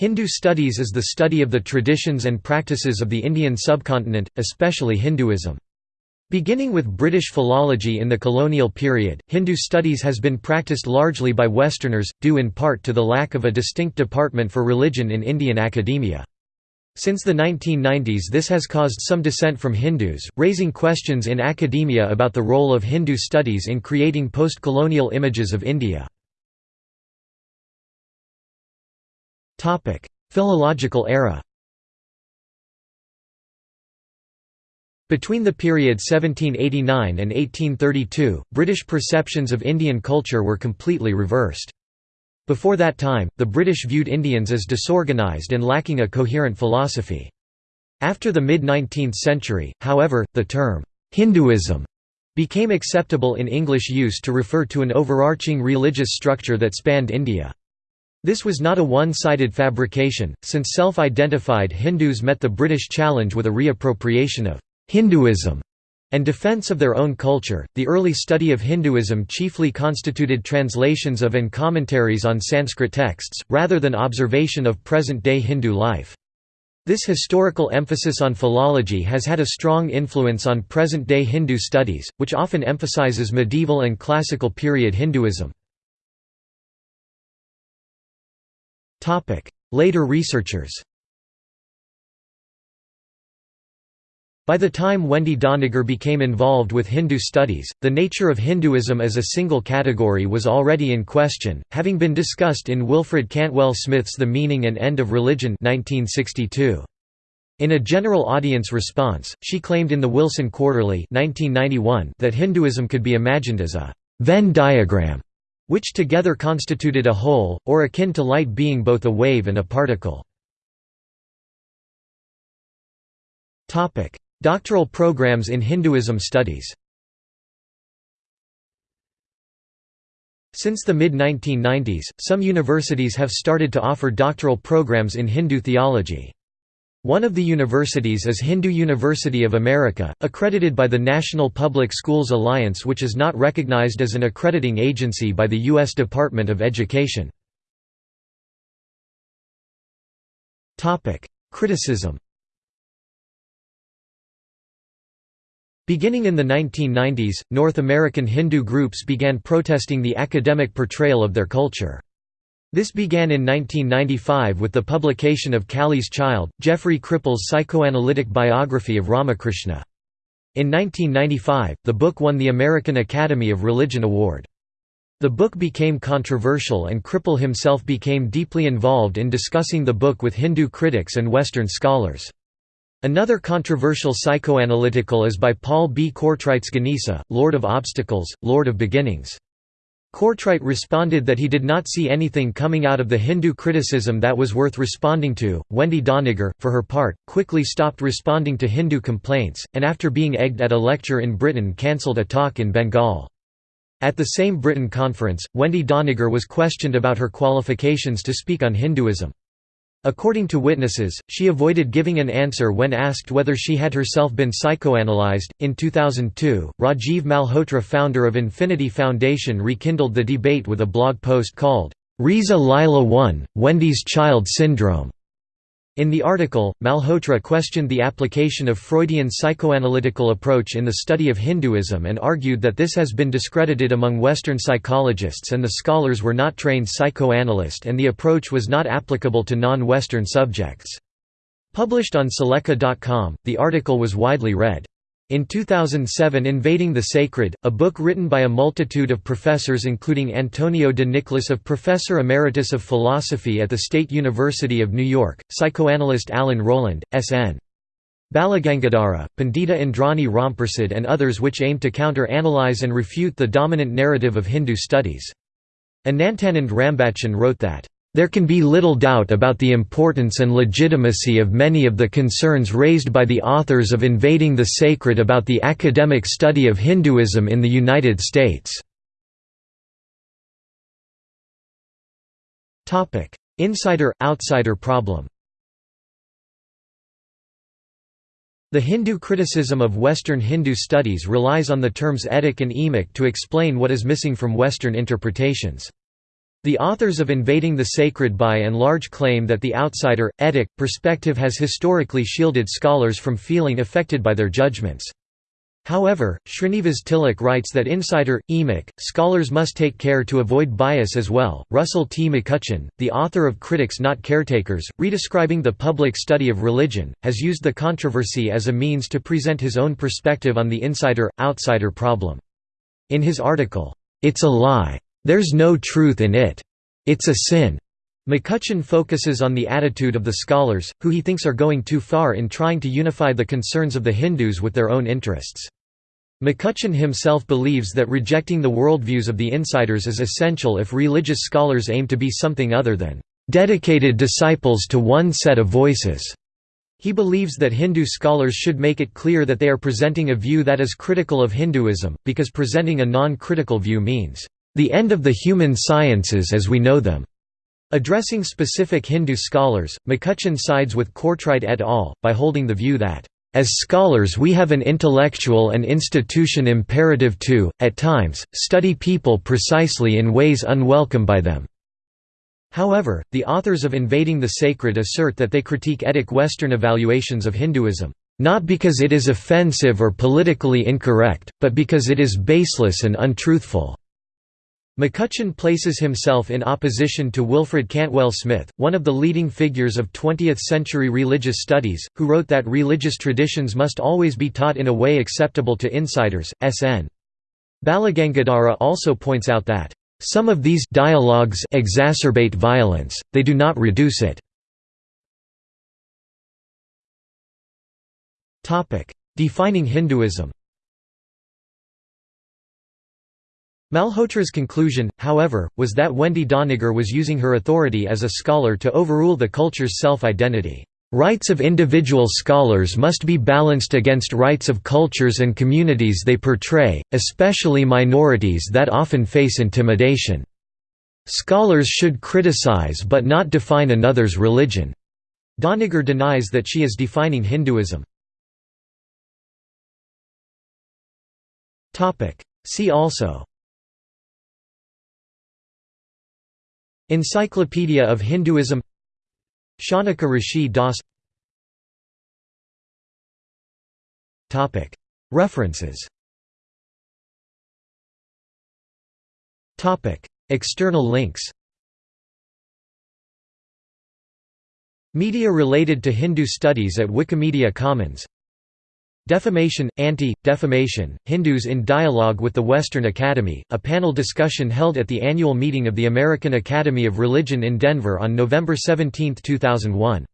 Hindu studies is the study of the traditions and practices of the Indian subcontinent, especially Hinduism. Beginning with British philology in the colonial period, Hindu studies has been practiced largely by Westerners, due in part to the lack of a distinct department for religion in Indian academia. Since the 1990s this has caused some dissent from Hindus, raising questions in academia about the role of Hindu studies in creating post-colonial images of India. Philological era Between the period 1789 and 1832, British perceptions of Indian culture were completely reversed. Before that time, the British viewed Indians as disorganised and lacking a coherent philosophy. After the mid-19th century, however, the term, Hinduism became acceptable in English use to refer to an overarching religious structure that spanned India. This was not a one-sided fabrication, since self-identified Hindus met the British challenge with a reappropriation of Hinduism and defense of their own culture. The early study of Hinduism chiefly constituted translations of and commentaries on Sanskrit texts, rather than observation of present-day Hindu life. This historical emphasis on philology has had a strong influence on present-day Hindu studies, which often emphasizes medieval and classical period Hinduism. Later researchers By the time Wendy Doniger became involved with Hindu studies, the nature of Hinduism as a single category was already in question, having been discussed in Wilfred Cantwell Smith's The Meaning and End of Religion 1962. In a general audience response, she claimed in the Wilson Quarterly 1991 that Hinduism could be imagined as a Venn diagram which together constituted a whole, or akin to light being both a wave and a particle. Doctoral programs in Hinduism studies Since the mid-1990s, some universities have started to offer doctoral programs in Hindu theology. One of the universities is Hindu University of America, accredited by the National Public Schools Alliance which is not recognized as an accrediting agency by the U.S. Department of Education. Criticism Beginning in the 1990s, North American Hindu groups began protesting the academic portrayal of their culture. This began in 1995 with the publication of Kali's Child, Jeffrey Kripal's psychoanalytic biography of Ramakrishna. In 1995, the book won the American Academy of Religion Award. The book became controversial and Kripal himself became deeply involved in discussing the book with Hindu critics and Western scholars. Another controversial psychoanalytical is by Paul B. Courtright's Ganesa, Lord of Obstacles, Lord of Beginnings. Courtright responded that he did not see anything coming out of the Hindu criticism that was worth responding to. Wendy Doniger, for her part, quickly stopped responding to Hindu complaints, and after being egged at a lecture in Britain cancelled a talk in Bengal. At the same Britain conference, Wendy Doniger was questioned about her qualifications to speak on Hinduism. According to witnesses, she avoided giving an answer when asked whether she had herself been psychoanalyzed. In 2002, Rajiv Malhotra, founder of Infinity Foundation, rekindled the debate with a blog post called, Risa Lila 1 Wendy's Child Syndrome. In the article, Malhotra questioned the application of Freudian psychoanalytical approach in the study of Hinduism and argued that this has been discredited among Western psychologists and the scholars were not trained psychoanalysts and the approach was not applicable to non-Western subjects. Published on Sulekha.com, the article was widely read. In 2007 Invading the Sacred, a book written by a multitude of professors including Antonio de Nicolas of Professor Emeritus of Philosophy at the State University of New York, psychoanalyst Alan Roland, S.N. Balagangadhara, Pandita Indrani Ramprasad and others which aim to counter-analyze and refute the dominant narrative of Hindu studies. Anantanand Rambachan wrote that there can be little doubt about the importance and legitimacy of many of the concerns raised by the authors of Invading the Sacred about the academic study of Hinduism in the United States. Insider-outsider problem The Hindu criticism of Western Hindu studies relies on the terms etic and emic to explain what is missing from Western interpretations. The authors of Invading the Sacred by and large claim that the outsider, etic, perspective has historically shielded scholars from feeling affected by their judgments. However, Srinivas Tilak writes that insider, emic, scholars must take care to avoid bias as well. Russell T. McCutcheon, the author of Critics Not Caretakers, redescribing the public study of religion, has used the controversy as a means to present his own perspective on the insider outsider problem. In his article, It's a Lie there's no truth in it. It's a sin. McCutcheon focuses on the attitude of the scholars, who he thinks are going too far in trying to unify the concerns of the Hindus with their own interests. McCutcheon himself believes that rejecting the worldviews of the insiders is essential if religious scholars aim to be something other than dedicated disciples to one set of voices. He believes that Hindu scholars should make it clear that they are presenting a view that is critical of Hinduism, because presenting a non-critical view means the end of the human sciences as we know them. Addressing specific Hindu scholars, McCutcheon sides with Courtright et al., by holding the view that, "...as scholars we have an intellectual and institution imperative to, at times, study people precisely in ways unwelcome by them." However, the authors of Invading the Sacred assert that they critique etic Western evaluations of Hinduism, "...not because it is offensive or politically incorrect, but because it is baseless and untruthful." McCutcheon places himself in opposition to Wilfred Cantwell Smith, one of the leading figures of 20th-century religious studies, who wrote that religious traditions must always be taught in a way acceptable to insiders. S.N. Balagangadhara also points out that, "...some of these dialogues exacerbate violence, they do not reduce it." Defining Hinduism Malhotra's conclusion, however, was that Wendy Doniger was using her authority as a scholar to overrule the culture's self-identity. Rights of individual scholars must be balanced against rights of cultures and communities they portray, especially minorities that often face intimidation. Scholars should criticize but not define another's religion. Doniger denies that she is defining Hinduism. See also Encyclopedia of Hinduism. Shaunaka Rishi Das. References. External links. Media related to Hindu studies at Wikimedia Commons Defamation, Anti-Defamation, Hindus in Dialogue with the Western Academy, a panel discussion held at the annual meeting of the American Academy of Religion in Denver on November 17, 2001.